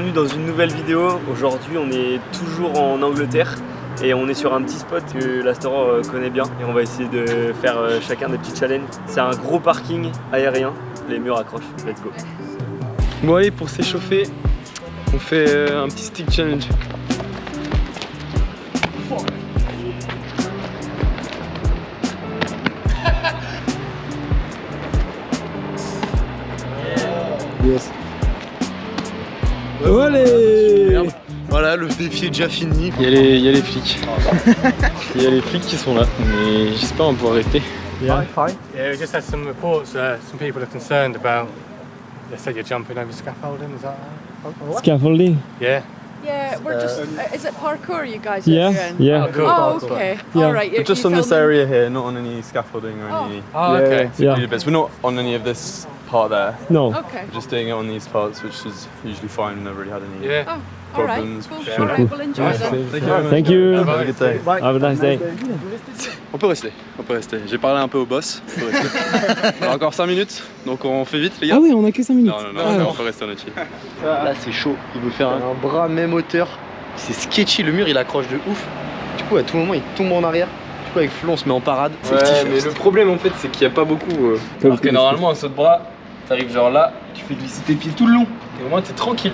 bienvenue dans une nouvelle vidéo. Aujourd'hui on est toujours en Angleterre et on est sur un petit spot que l'Astor euh, connaît bien et on va essayer de faire euh, chacun des petits challenges. C'est un gros parking aérien, les murs accrochent, let's go. Bon allez pour s'échauffer, on fait euh, un petit stick challenge. Yes. Allez Voilà, le défi est déjà fini. il y, a les, il y a les flics. Il y a les flics qui sont là, mais j'espère on va pouvoir rester. Yeah, we just had some reports. Uh, some people are concerned about. They said you're jumping over scaffolding. Is that? Uh, Scaffolding yeah. Yeah, we're just. Uh, is it parkour you guys Yeah, are doing? yeah. Oh, cool. Oh, okay. Yeah. All right. We're just on this area here, not on any scaffolding or Oh. any Oh, Yeah, okay. yeah. yeah. bits. We're not on any of this part there. No. Okay. We're just doing it on these parts, which is usually fine. We've never really had any. Yeah. Oh, all right. Cool. All right. We'll enjoy then. Thank you. Have a good day. Have a nice day. On peut rester, on peut rester. J'ai parlé un peu au boss. On peut rester. On a encore 5 minutes, donc on fait vite les gars. Ah oui, on a que 5 minutes. Non, non, non, Ah, non, alors. on peut rester en chill. Là c'est chaud, il veut faire un, bras même hauteur. C'est sketchy, le mur il accroche de ouf. Du coup à tout moment il tombe en arrière. Du coup avec Flo on se met en parade. Ouais, mais le problème en fait, c'est qu'il n'y a pas beaucoup. euh, Alors que normalement, un saut de bras, t'arrives genre là, tu fais glisser tes pieds tout le long. Et au moins, t'es tranquille.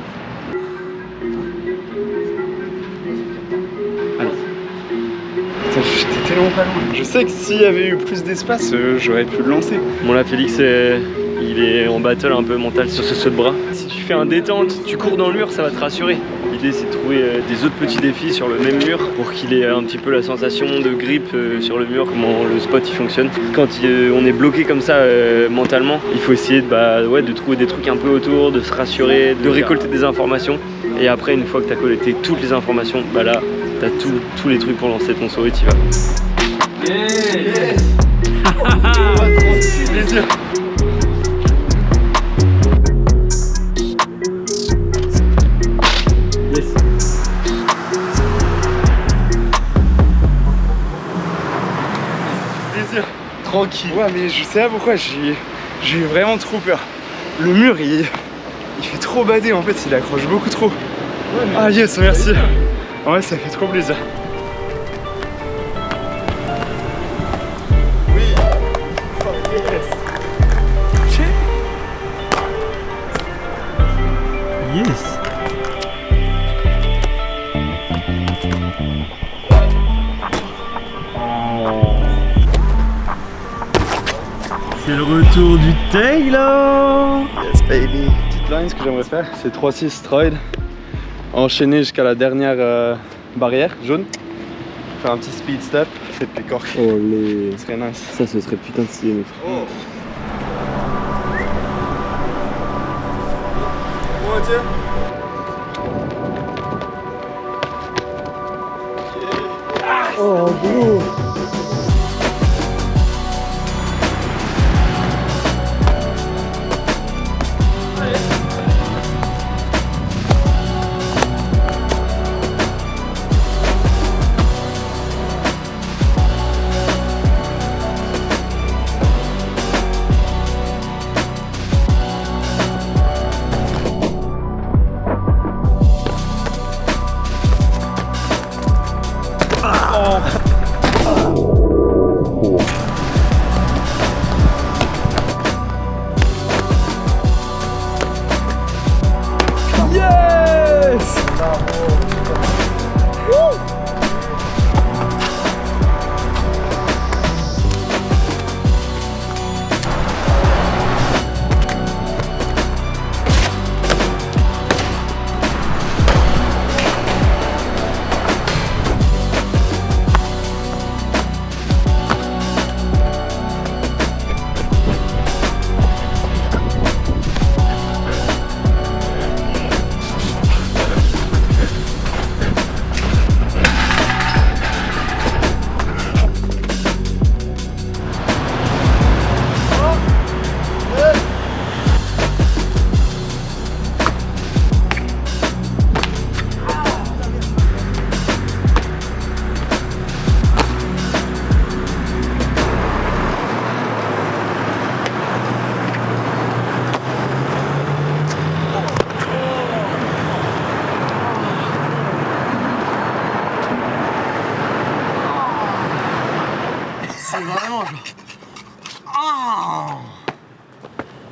J'étais tellement pas loin. Je sais que s'il y avait eu plus d'espace, euh, j'aurais pu le lancer. Bon là Félix euh, il est en battle un peu mental sur ce saut de bras. Si tu fais un détente, tu cours dans le mur, ça va te rassurer. L'idée c'est de trouver euh, des autres petits défis sur le même mur pour qu'il ait un petit peu la sensation de grip euh, sur le mur, comment le spot il fonctionne. Quand euh, on est bloqué comme ça mentalement, il faut essayer de, bah, ouais, de trouver des trucs un peu autour, de se rassurer, de récolter des informations. Et après une fois que tu as collecté toutes les informations, bah là t'as tout- tous les trucs pour lancer ton saut et t'y vas. Tranquille. Ouais mais je sais pas pourquoi j'ai eu vraiment trop peur. Le mur il, il fait trop bader en fait, il accroche beaucoup trop. ah yes merci. Ouais ça fait trop plaisir. C'est le retour du Taylor Yes baby. Petite line, ce que j'aimerais faire, c'est 3-6 stride. Enchaîner jusqu'à la dernière euh, barrière jaune. Faire un petit speed step et puis cork. Oh les. Ce serait nice. Ça, ce serait putain de stylé, mes frères. Oh, Uh-oh.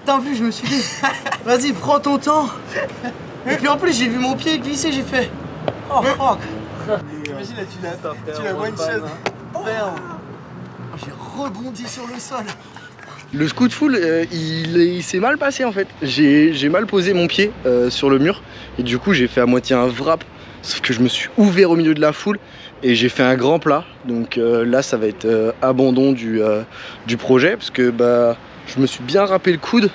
bro. vu, je me suis dit, vas-y, prends ton temps. Et puis en plus, j'ai vu mon pied glisser, j'ai fait, oh fuck. Imagine là, tu l'as, tu l'as one shot. Merde. Oh, J'ai rebondi sur le sol. Le scoot full, euh, il, est- il s'est mal passé en fait. J'ai j'ai mal posé mon pied euh, sur le mur et du coup j'ai fait à moitié un wrap. Sauf que je me suis ouvert au milieu de la foule et j'ai fait un grand plat. Donc euh, là ça va être euh, abandon du, euh, du projet parce que bah, je me suis bien râpé le coude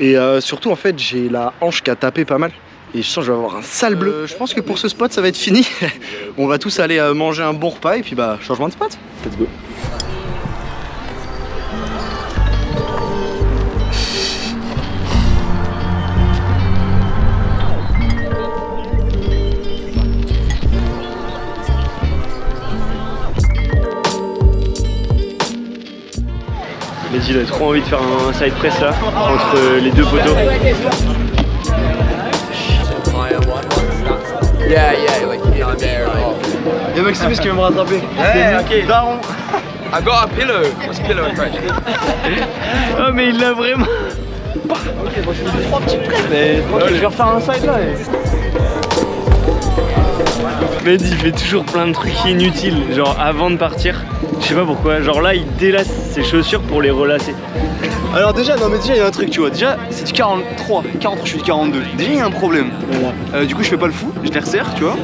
et euh, surtout en fait j'ai la hanche qui a tapé pas mal. Et je sens que je vais avoir un sale bleu. Je pense que pour ce spot ça va être fini. On va tous aller euh, manger un bon repas et puis bah changement de spot. Let's go. Il a trop envie de faire un side press là, entre les deux poteaux. Y'a Maximus qui veut me rattraper? ok. Daron. I got a pillow. What's a pillow in French? Oh mais il l'a vraiment Mais je vais refaire un side là. Mehdi il fait toujours plein de trucs inutiles, genre avant de partir. Je sais pas pourquoi, genre là il délace ses chaussures pour les relacer. Alors déjà, non mais déjà il y a un truc, tu vois. Déjà, c'est du 43. 43, je suis du 42. Déjà, il y a un problème. Euh, du coup, je fais pas le fou, je les resserre, tu vois.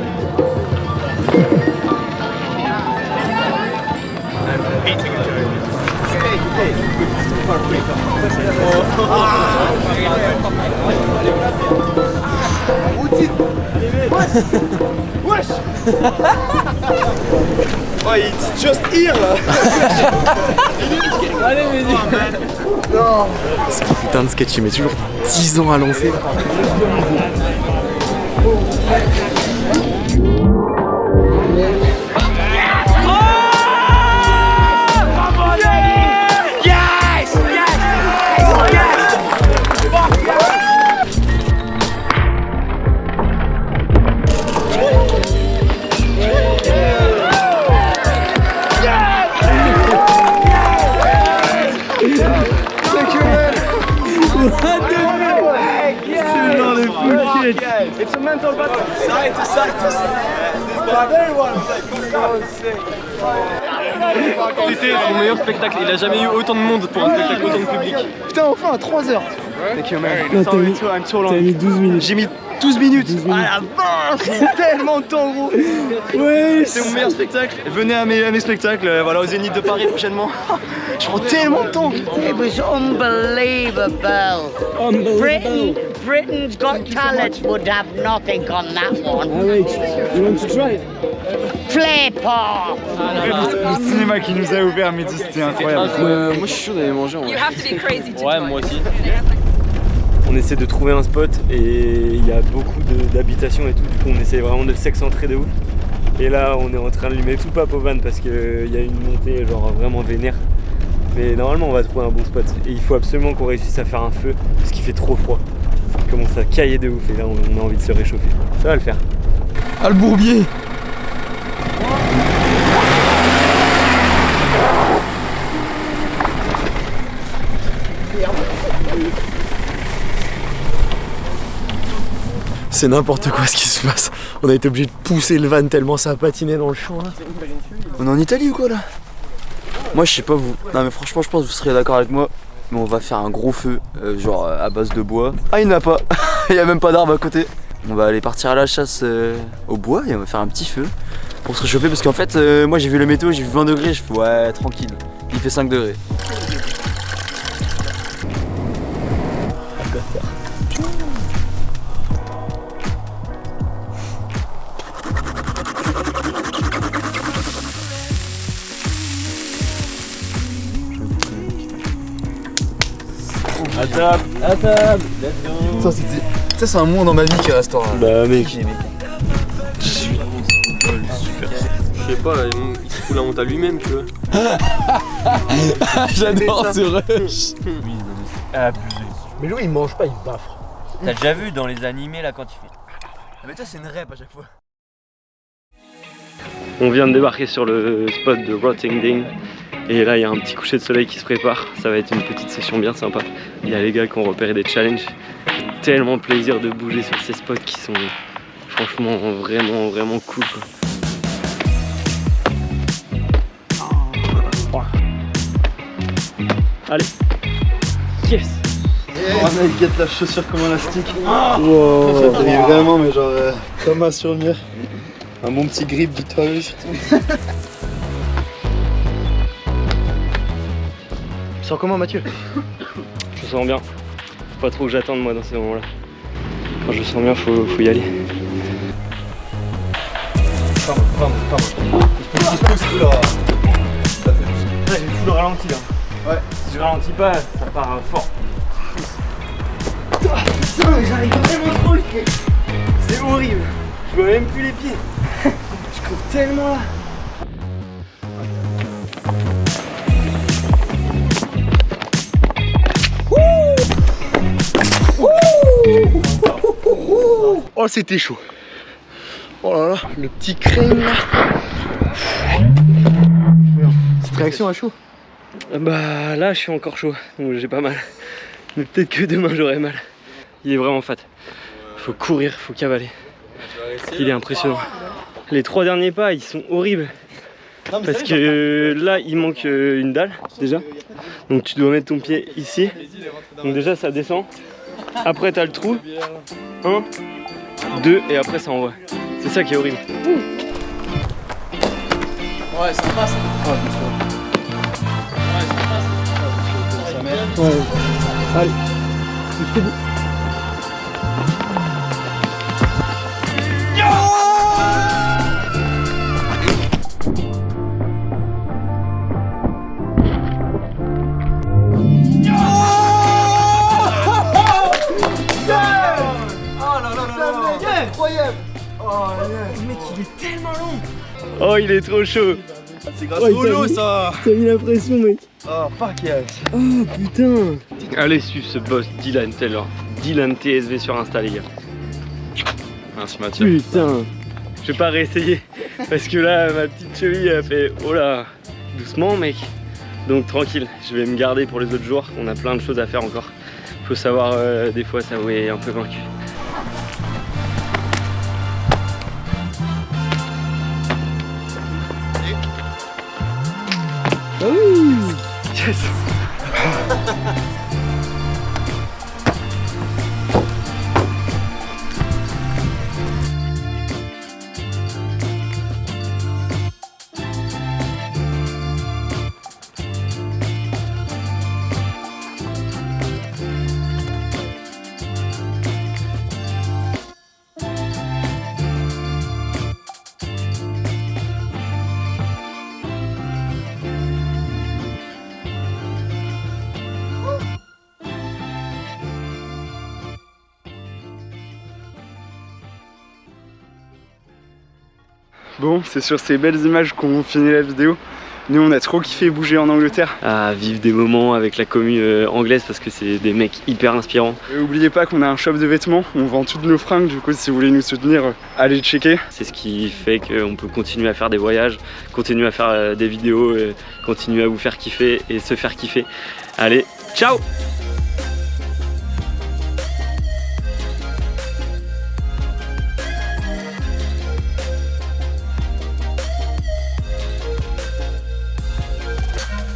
Oh, it's just here là Putain de sketch, il met toujours 10 ans à lancer. C'était son meilleur spectacle. Il a jamais eu autant de monde pour un spectacle, autant de public. Putain, enfin à 3h. Thank you, man. t'as mis- I'm too long. T'as mis 12 minutes. J'ai mis 12 minutes. Ah la vache, c'est tellement de temps, gros. Ouais, C'est mon meilleur spectacle. Venez à mes, à mes spectacles, euh, voilà, au Zénith de Paris prochainement. Je prends tellement de temps. It was unbelievable. Britain, Britain's Got Talent would have nothing on that one. Ah ouais, you want to try Le cinéma qui nous a ouvert à midi, c'était incroyable. moi je suis chaud d'aller manger en You have to be crazy to Ouais, moi aussi. On essaie de trouver un spot et il y a beaucoup d'habitations et tout, du coup on essaie vraiment de s'excentrer de ouf. Et là on est en train de lui mettre tout au van parce qu'il y a une montée genre vraiment vénère. Mais normalement on va trouver un bon spot. Et il faut absolument qu'on réussisse à faire un feu parce qu'il fait trop froid. Il commence à cailler de ouf et là on on a envie de se réchauffer. Ça va le faire. Ah le bourbier C'est n'importe quoi ce qui se passe. On a été obligé de pousser le van tellement ça a patiné dans le champ là. On est en Italie ou quoi là? Moi je sais pas vous. Non mais franchement je pense que vous serez d'accord avec moi. Mais on va faire un gros feu, euh, genre euh, à base de bois. Ah il n'y en a pas, il n'y a même pas d'arbre à côté. On va aller partir à la chasse euh, au bois et on va faire un petit feu pour se réchauffer parce qu'en fait moi j'ai vu le météo, j'ai vu 20 degrés, je ouais tranquille. Il fait 5 degrés. À table Ça c'était. Ça c'est un moment dans ma vie qui restera. Bah mec, Je sais pas, il se fout la honte à lui-même, tu vois. J'adore ce rush. Mais lui il mange pas, il baffre. T'as déjà vu dans les animés là quand il fait. Ah mais toi c'est une rêve à chaque fois. On vient de débarquer sur le spot de Rottingdean. Et là, il y a un petit coucher de soleil qui se prépare. Ça va être une petite session bien sympa. Il y a les gars qui ont repéré des challenges. Tellement plaisir de bouger sur ces spots qui sont franchement vraiment, vraiment cool. quoi. Allez Yes Oh mec, guette la chaussure comme un élastique. Ça t'arrive vraiment, mais genre euh, comme un souvenir. Un bon petit grip du sens comment Mathieu Je sens bien. Faut pas trop que j'attende moi dans ces moments-là. Quand je sens bien, faut, faut y aller. Là, j'ai tout le ralenti là. Ouais. Si je ralentis pas, ça part euh, fort. Putain, mais j'arrive vraiment trop vite. C'est horrible. Je vois même plus les pieds. Je cours tellement là. Oh, c'était chaud. Oh là là, le petit crème là. Petite réaction à chaud Bah là, je suis encore chaud, donc j'ai pas mal. Mais peut-être que demain j'aurai mal. Il est vraiment fat. Faut courir, faut cavaler. Il est impressionnant. Les trois derniers pas, ils sont horribles. Parce que là, il manque euh, une dalle déjà. Donc tu dois mettre ton pied ici. Donc déjà, ça descend. Après, t'as le trou. Un, deux, et après, ça envoie. C'est ça qui est horrible. Ouais, ça passe. Incroyable tellement long Oh, il est trop chaud. C'est grâce Ouais, au lot mis- ça T'as mis la pression, mec. Oh fuck yes Oh putain Allez suivre ce boss Dylan Taylor. Dylan TSV sur Insta les gars. Merci Mathieu. Putain Je vais pas réessayer parce que là ma petite cheville a fait oh là doucement mec. Donc tranquille, je vais me garder pour les autres jours. On a plein de choses à faire encore. Faut savoir euh, des fois s'avouer un peu vaincu. Ah oui Yes Bon, c'est sur ces belles images qu'on finit la vidéo. Nous, on a trop kiffé bouger en Angleterre. à vivre des moments avec la commune euh, anglaise parce que c'est des mecs hyper inspirants. Et oubliez pas qu'on a un shop de vêtements, on vend toutes nos fringues, du coup si vous voulez nous soutenir, euh, allez checker. C'est ce qui fait qu'on peut continuer à faire des voyages, continuer à faire euh, des vidéos, continuer à vous faire kiffer et se faire kiffer. Allez, ciao